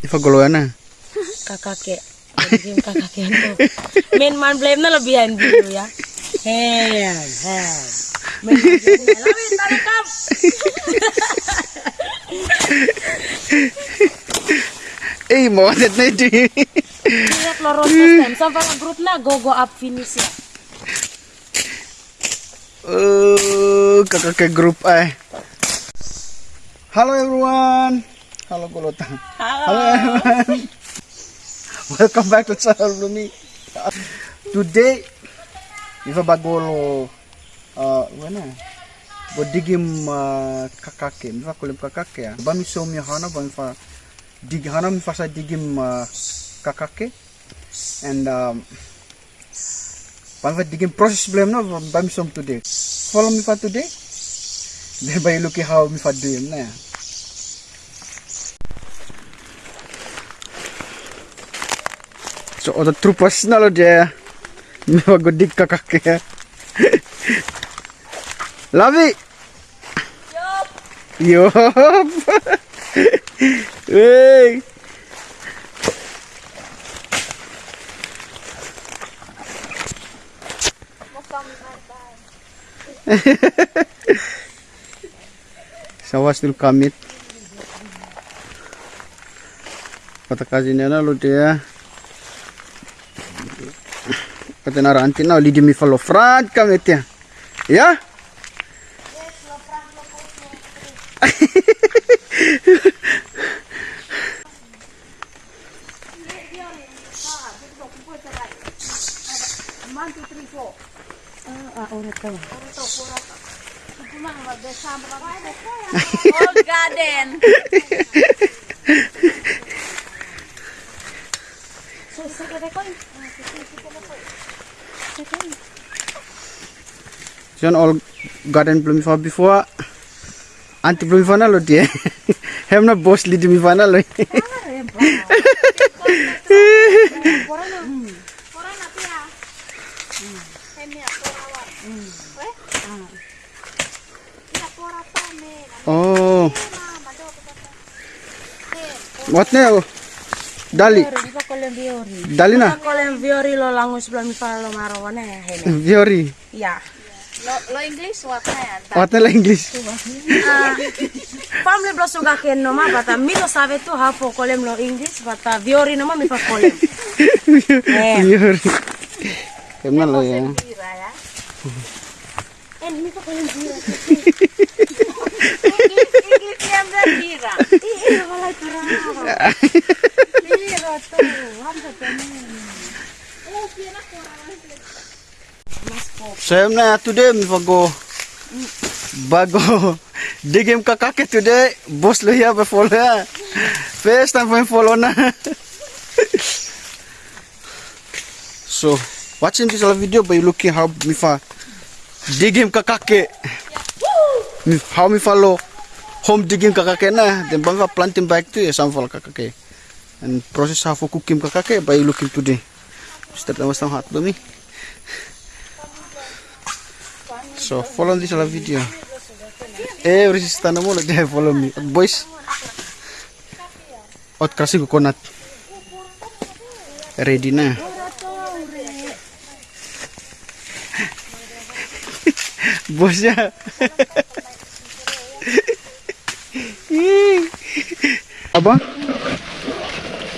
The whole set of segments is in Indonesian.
Ifaguluan na. kakake kakakean tuh main man blame na lebihan dulu ya main tarik kam Eh, mau na ito. lihat loro system sampai grup na go go up finish ya Oh, kakak ke grup ay. Hello everyone. Halo Golotang. Halo everyone. Welcome back to channel Lumi. Today, Iva bagolo uh, mana? Bodigim uh, kakake, Iva kulim kakake ya. Bami somi hana bami fa dig hana mi fa sa digim uh, kakake and um, bami fa digim process blame no bami som today. Follow me for today. Then by looking how me fa doing na. So, o trupas na lo dia. Me magodig ka kake. Lavi! Yup! Yup! hey! Sawas dulu kamit. Kata kasihnya na lo dia. Kata narantin na lidi mi follow front kamit ya. Ya? oh garden Siyan all garden belum before. Anti belum na lo dia. Hem na boss lidi mi fa na lo. Oh. What na? Dali. Dali na. Kolem viori lo langus fa lo marawane ya hene. Viori. Ya. Lo, lo English what na yan? What na la English? Ah, family blo suka ken no ma bata mi lo sabe tu ha po kolem lo English bata viori no ma mi fa kolem. Eh, Viori. Hem na lo ya. Ya. en mi kolem viori. English, bira? Iya, walai. Hamsa hem na today mi fago bago digim ka kake today boss lo ya be follow ya. First time for follow na. so watching this video by looking how mi fa digim ka kake. Mi how mi follow home digging ka kake na then bang planting back to ya some ka kake. And process how cooking ka kake by looking today. Start na mas hot dumi. So follow this video. Every stand mo they follow me. Boys. Ot kasi coconut. Ready na. Bos ya. Apa?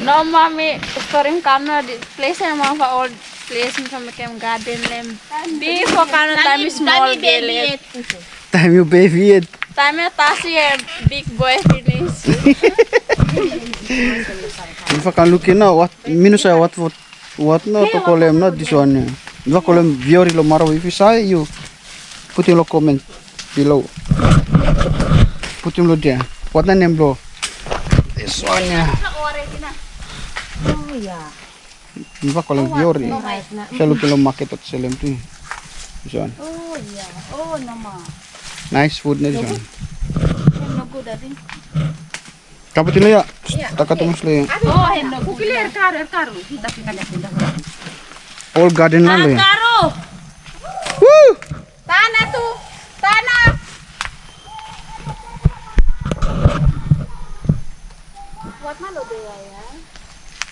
No mami, storing kano di place yang mau old place sama kem garden lem. Bi fo kano time small village. Time you baby it. Time tasi eh, big boy finish. If I can look in now, what minus I what what what no to call him not this one. yeah. Call him Viori lo maro if you say you put in lo comment below. Put him lo there. What na name lo? This one yeah. Oh ya. If I call him Viori. Siya lo kilo market at too. This one. Oh iya. Oh nama. Nice food na good adi. Kapatin lo ya. Takatungos lo ya. Oh henno good. Kukili er karo er karo. Kita pindah pindah. All garden na lo ya. Karo. Woo! Tanah tuh. Tanah.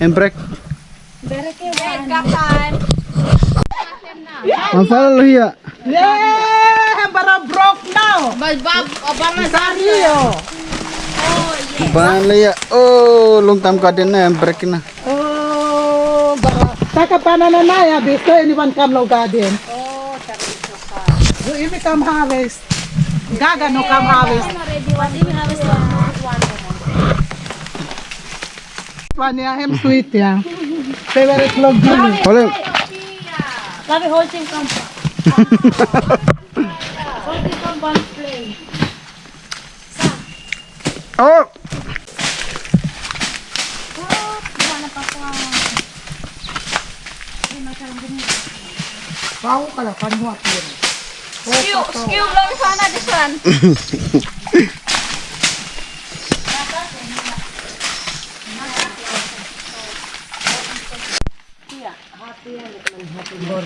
And break. Mafala lo ya. Yeah, bara broke now. Banana lo ya. Oh, long time ka din na. I'm break na. Oh, bara. Taka banana na ya, before anyone come no garden. Oh, So if you come harvest, Gaga no come harvest. One ya, him sweet ya. Favorite log gini. Wala. Sabi, hold him come. Hold him come one play. Oh. Pau kala kanwa pin. Skew, skew lang sana this one. Na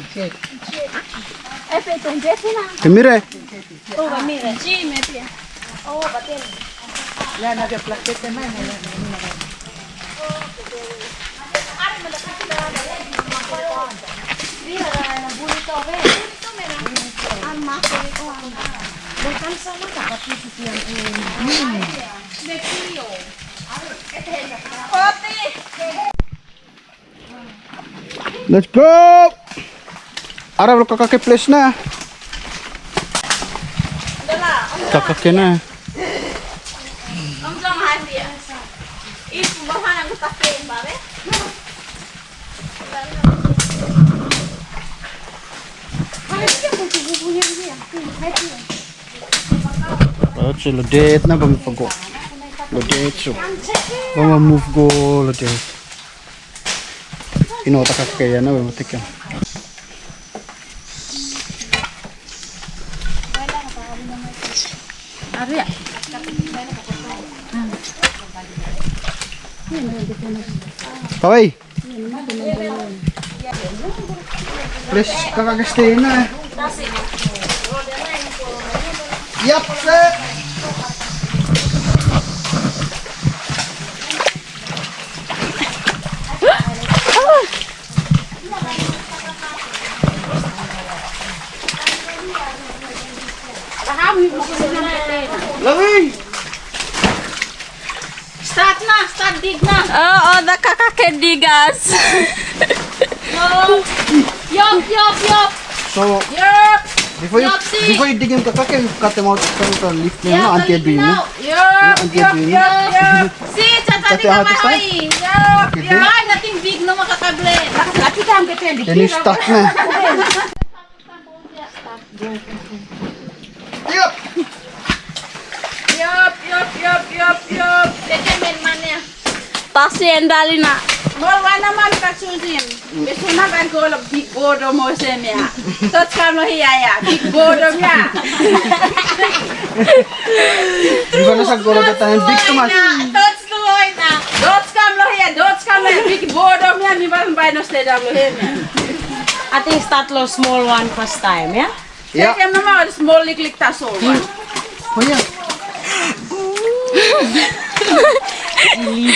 na. Let's go. Ya. Ibu bawa nang kutakin babe. Oh, so lodet na bang pago. Lodet so. Bama move go lodet. Inota kakaya na bang tikan. Kawai. Please, kakagastay na. Yap, kakake digas. Yup, yup, yup. So, Yup. before you, Yopsi! before you dig cut out from the leaf anti. Yup, yup, yup, yup. Ka mahoy. Yup, yup. Ay, nating big no makakable. Ang. Yan na. Yup! Yup, yup, yup, yup, yup. Men na. Mol wana man ka susin. Besuna kan ko lo big bodo mo sem ya. Tot kam lo hiya ya. Big bodo ya. Di ba nasa gulo na tayo? Big Tomas. Tot loy na. Dot kam lo hiya. Dot kam lo. Big bodo ya mi ban bay no stay dam lo hiya. Ating start lo small one first time, ya? Yeah. Kem na ma small lik lik ta so. Oh, yeah.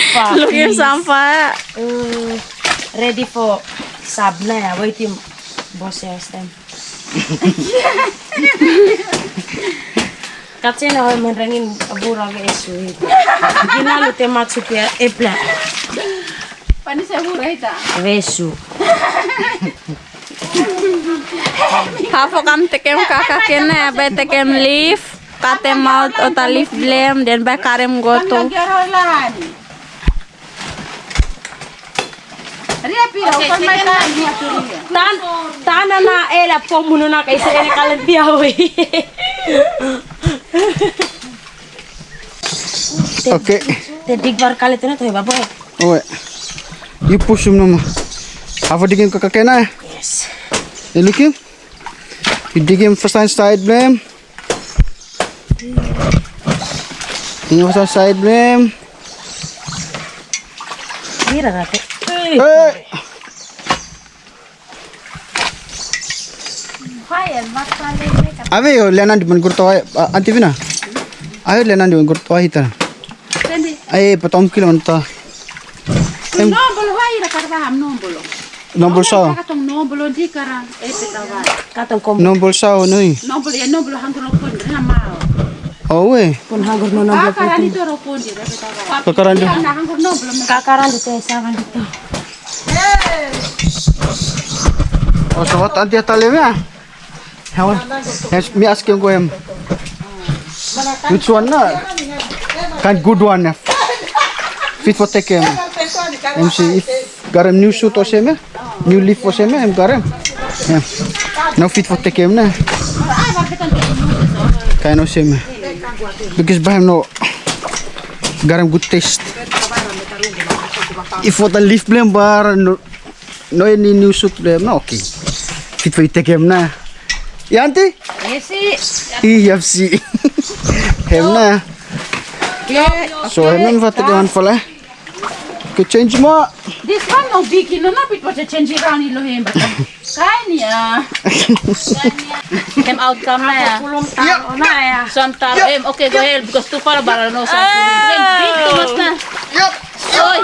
Look yung sampah. Uh, ready for sub na ya. Wait yung boss ya stem. Na hoy man rangin abura ga isu. Ginalo te matsupia epla. Pani sa huray ta. Vesu. Hafo kam tekem kakake na, bay tekem leaf. Kate mouth o ta leaf blem, then bay karem goto. Nagyaro lahan. Ria pira upan may ta. Tan tana na ela po muno na kay sa ene kalantiya hoy. Okay. Te dig bar kali tu na to baboy. Oi. You push him nama. Have a dig him kakakena. Yes. You look him. You dig him first time side blame. Him first time side blame. Mira rate. Hey. Ave yo lenan di man gurto ay anti vina. Ayo lenan di man gurto ay hita. Sende. Ay patom kilo anta. Nombolo hai ra karva am nombolo. Nombol sa. Katong nombolo di kara e petawa. Katong kom Nombol sa noi. Nombolo ya nombolo hangro pun na mao. Oh we. pun hanggur no nombor. kara ni toro pun di re petawa. Kakaran. Kakaran dito sawan dito. Atale ya. Hawan. Yes, me ask him go him. Which one na? Kind good one. Fit for take him. Em see if new suit or new leaf or same, em. Yeah. No fit for take him na. Kind of same. Because him no garam good taste. If for the leaf blame bar no no any new suit blame no okay. Fit for take him na. Yanti? Esi. EFC. hem na. So hem na fatigué man fala. Que change mo. This one no big no na pit wacha change around ilo hemba. Kain ya. Hem outcome na ya. Na ya. Sometimes, em, okay, go ahead because too far bara no sa. Big too much na. Yup. Oy,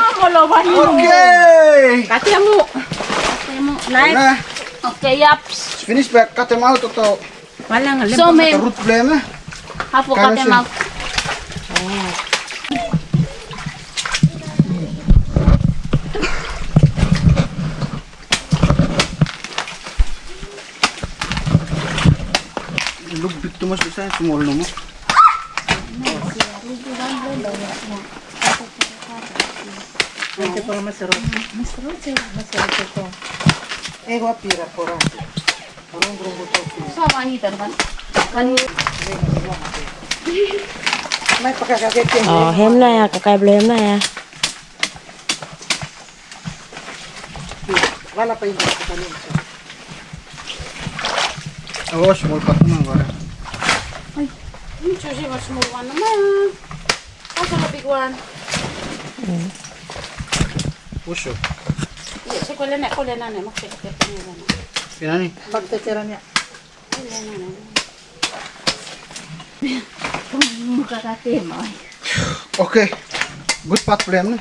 Okay. Kati mo. Na. okay, yaps. Finish back cut him out to. Wala nga So, may root blame. hapo mag Look big too much sa small no mo. Eh, wapira pora. sa manitan kan. May pakakaget yan. Oh, hem na ya, kakay blem na ya. Wala pa yung sa kanin. Oh, small cut na small one naman. Asa na big one? Puso. Iya, si kulen na kulen na na makikita niya na. Pinani. Pagtatira niya. Muka kate mo. Okay. Good pot blame na.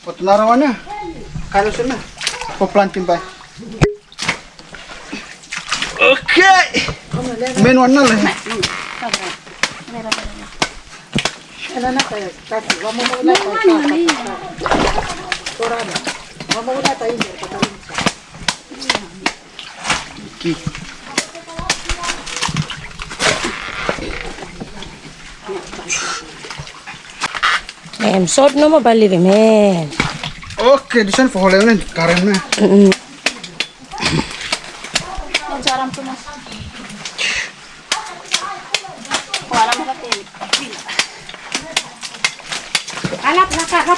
Pot narawan na. Kalo na. Po planting ba? Okay. Main one na lang. Ano na tayo? Kasi, wamo mo ulit tayo. Pora na. Wamo ulit tayo. Patarin siya. Ki. Em sort no mo bali rim hem. Okay, di sana pohon na tu mas. Wala mo kate. Alap laka lapa. Na, Okay. Nang guri kapir ang kitin. Choo. Ratan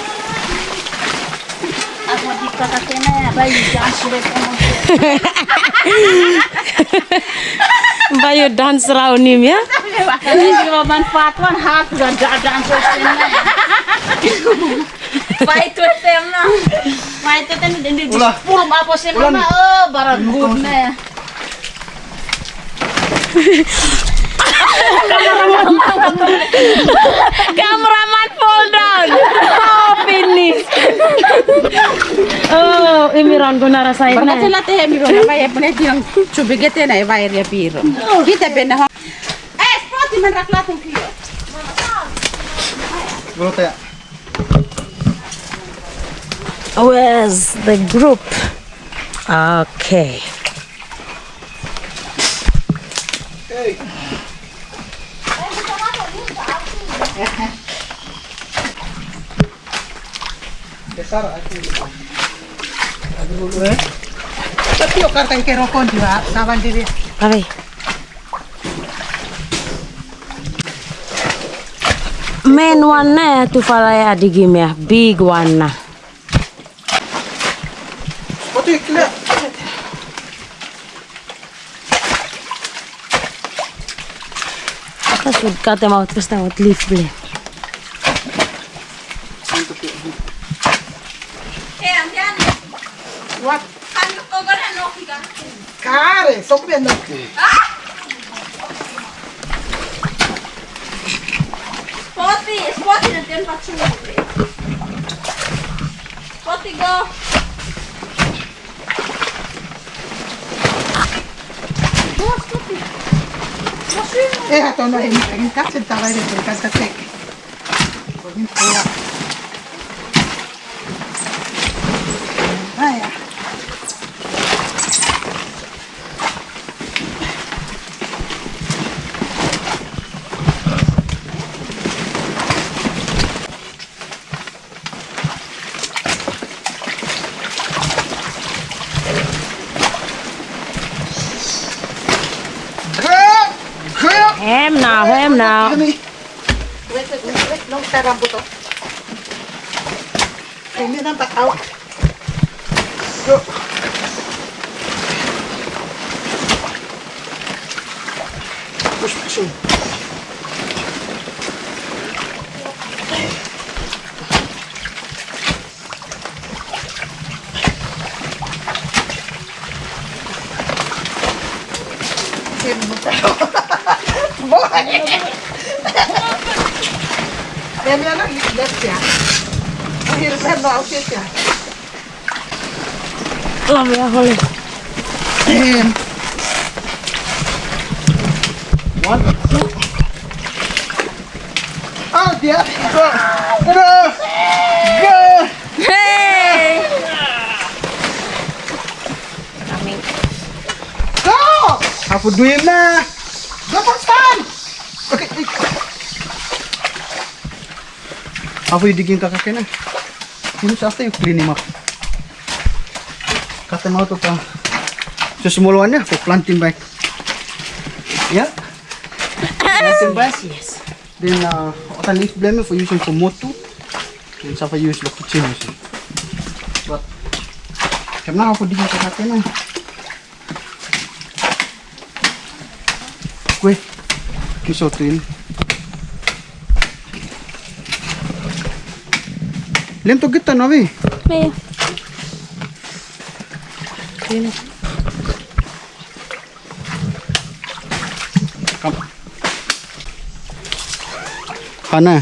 ya. Bayo dance raunim ya. Kasi kalau manfaat wan hak dan dan sostem na. Fight with them na. Fight with them din di Ulah. puro apa sih oh barang ya. Cameraman fall down. Oh, finish. Oh, imiran ko na side Banga na. tela te mi rona vai pune ti ang chubigete na vai ria piro. Kita bena ha. Eh, spoti man raklatun kilo. Bro taya. Where's the group? Okay. Hey. Besar aku. Tapi kartang kerokon? Saban diri. Kami. Main one na ya tu fala ya digim ya. Big one na. Tässä kun katsomaan, että sitä on lifli. What? Cara, só comendo aqui. Ah! Poti, poti, não tem pra te Poti, go. Eh, ato na yung yung katsin tawai rin, yung kagkatek. Pagin pula. Ay, ah. Grab! Grab! Hem now, hem now. Kami. Wait, wait, wait, wait. Nung sarang buto. Ay, may nang takaw. Go. Push, push Lam ya hole. And one, two. Oh, dear. Go. Go. Go. Hey! Go! Aku duit na. Go for fun! Okay. Aku digin kakak na. Ini sa yung cleaning up. Kata mau tuh pa. Sesemuluannya aku planting back. Ya. Planting back. Yes. Then uh, otan leaf blame for using for motu. Then sa use the kitchen. But karena aku digin kakak na. Kue. Kisotin. Lem to kita navi. Me. Sino? Come. Hana.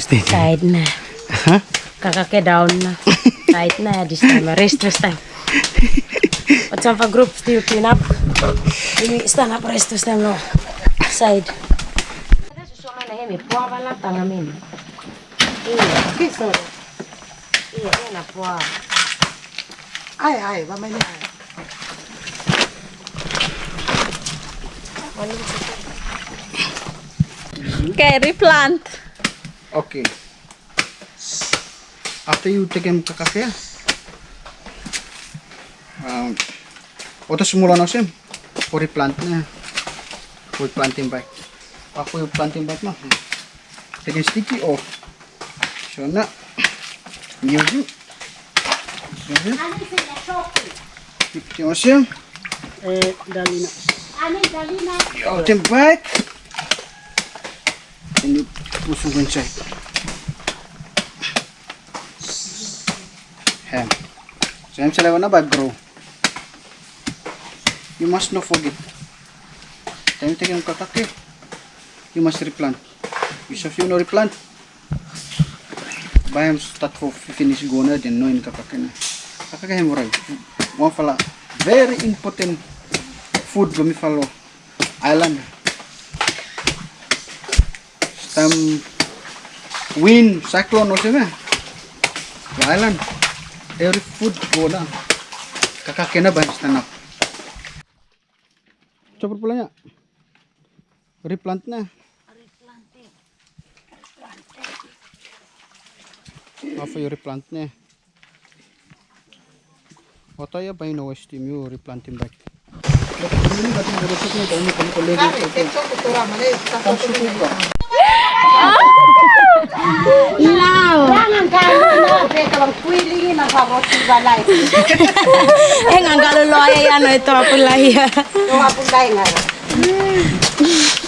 Stay. Side na. Huh? Kakake down na. Side na this time. Rest this time. But some group still clean up. Stand up rest this time no. Side. Okay, replant. Okay. After you take him kakake, um, oto simula na siya. For plant na. For planting bag. Ako yung planting bag mo. Take sticky off. So na. Music. Music. Yung siya. Eh, dali na. Out and back. And you push it inside. Ham. So ham sila na ba grow. You must not forget. Time taking yung kakake. You must replant. Because if you no replant, bayam start for finish go na din no in kakake na. Kakake very important food gumi follow island time wind cyclone na the island every food go na. Kakake na ba yung stand up? Coba pulangnya. Replant na. Apa yung replant na? Oto ya ba yung steam yung replanting back? Kari, tekso kutura mali. Jangan kayo na. Teka lang, kwilingin ang harot si Balay. Eh, ang galuloy ay ano ito, apulaya. Yung hapon tayo nga.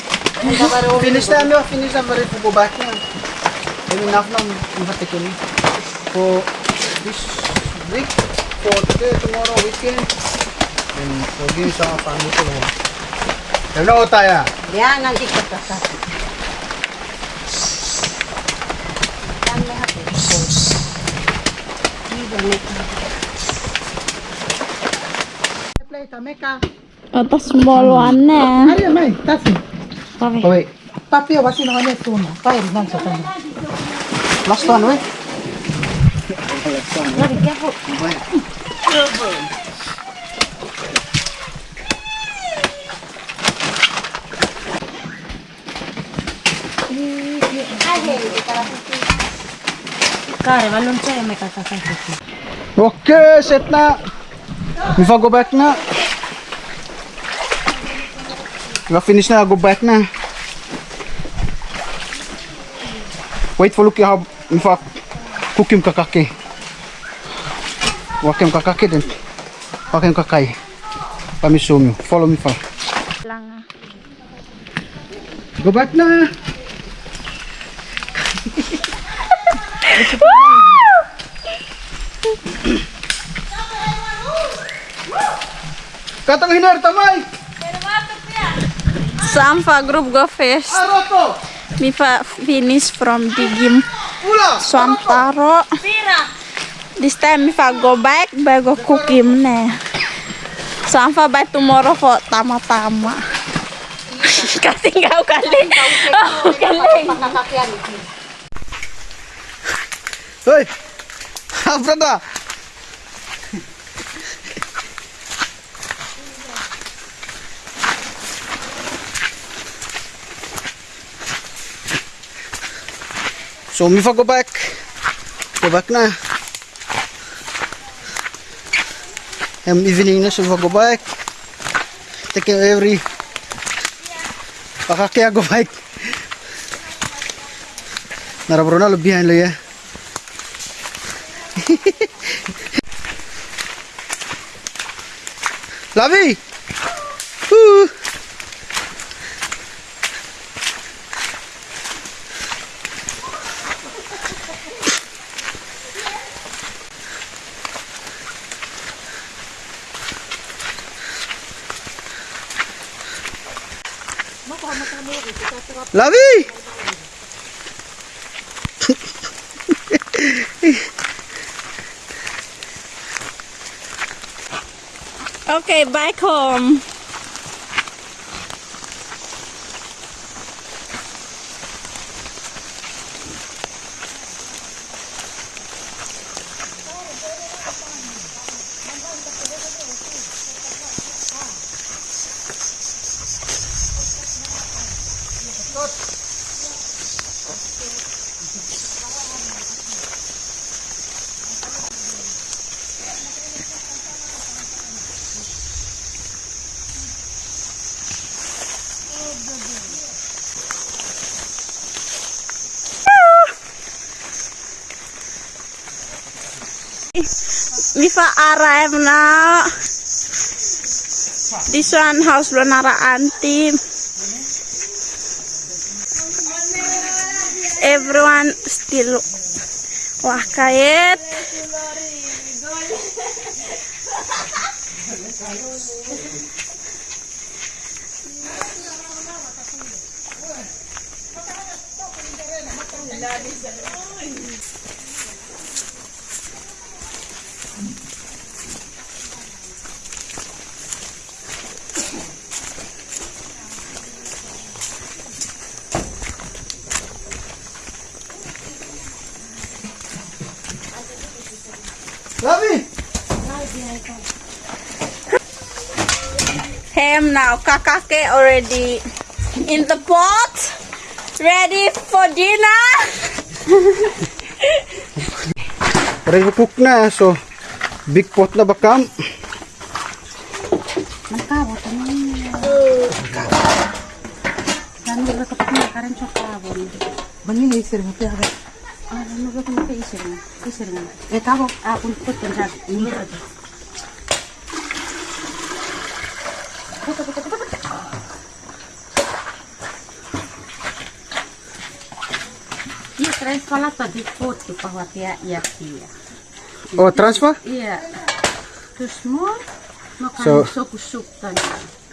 Finish na ano, finish na bari po back na. I mean, enough na ko ni. For this week, for today, tomorrow, weekend. And for this sa family ko naman. Na tayo. Yan ang ikakasa. Yan lahat eh. Play kami ka. Ito small one na. Ari may, tasi. Oh, wait. Papi, wasi na kanya tuna. Pair lang sa kanya. Last one, wait. Kare, walun siya may kakakakit. Okay, set na. Before go back na. Diba finish na, go back na. Wait for Lucky how before cook yung kakaki. Wak yung kakaki din. Wak yung kakay. Pamisum you. Follow me far. Lang. Go back na. Katang hinar tamay. Sampa group go first. Aroto. Mi fa finish from digim Ula. Swantaro. This time if I go back, I go cook him ne. Sampa by tomorrow for tama-tama. Kasi ikaw kaling. Oh, kaling. Pakakakyan. Hoy. Apa dah? So me for go back. Go back na. I'm evening na so go back. Take every. Pakakaya go back. Narabro na lebihan lo ya. Lavi! Woo! Lavi! Okay, back home. Mifa arrive now. This one house lo nara Everyone still wakayet. Lavi! Ham now. Kakake already in the pot. Ready for dinner. Ready to cook na. So, big pot na bakam. Bangin isir mo. Ah, ano ba kung mo? Isir mo. Eh, tabo. Ah, ini aja. Iya, tres pala tadi foto bahwa dia dia. Oh, transfer? Iya. Terus mau makan So- sup kan.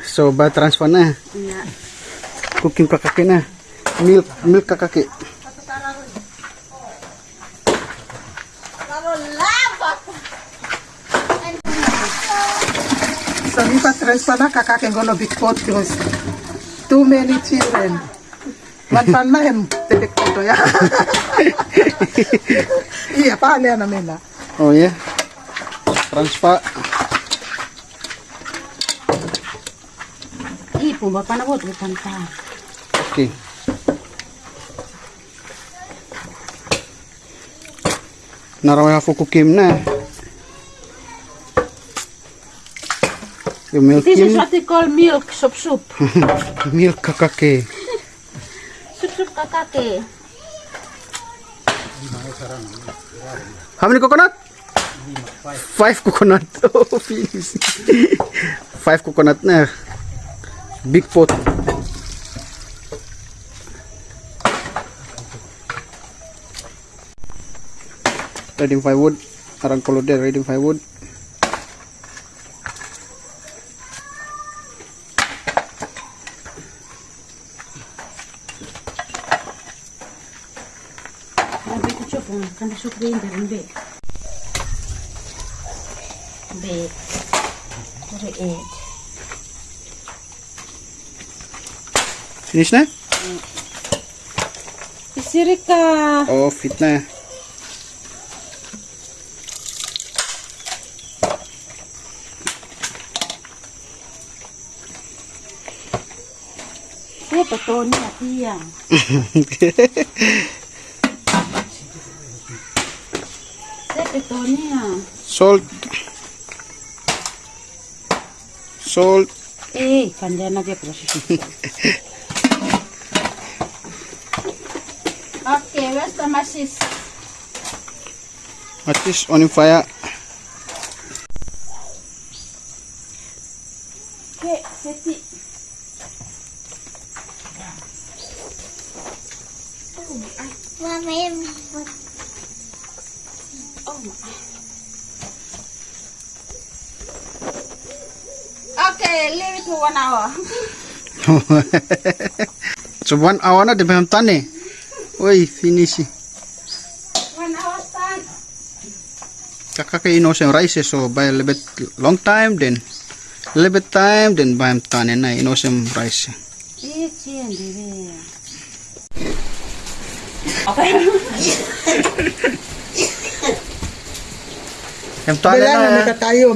So, ba transfer na. Iya. Cooking kakaki na. Milk, milk kakaki. So if I transfer na kakake ngono big pot because too many children. One pan na hem tebek photo ya. Iya pale na mena. Oh, yeah. Transfer. Ih, pumba pa na buat bukan pa. Okay. Naraway ako kukim na. Yung milk This is what they call milk soup soup. milk kakaki. Soup soup kakake. How many coconut? Five coconut. Oh, finish. Five coconut na. Big pot. Reading firewood. Arang kalau dia reading firewood. Nabi ko chop on kan soup grinder be. Be. Kore egg. Finish na? Isirika. Oh, fit na. Siapa to ni atiyang. Siapa to niya. Salt. Salt. Eh, kanya na gyud proses. Where's the on fire. Okay, seti. Okay, leave it for one hour. so one hour na, di ba yung tani? Uy, finish. One hour. Kakakaino sa rice, so by a little bit long time, then a little bit time, then by yung tani na, ino sa rice. Eh, chiyan dire. Yung tani Bela na na, meka tayo,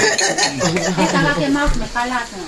Eh, kalaki mouth, may kalat na.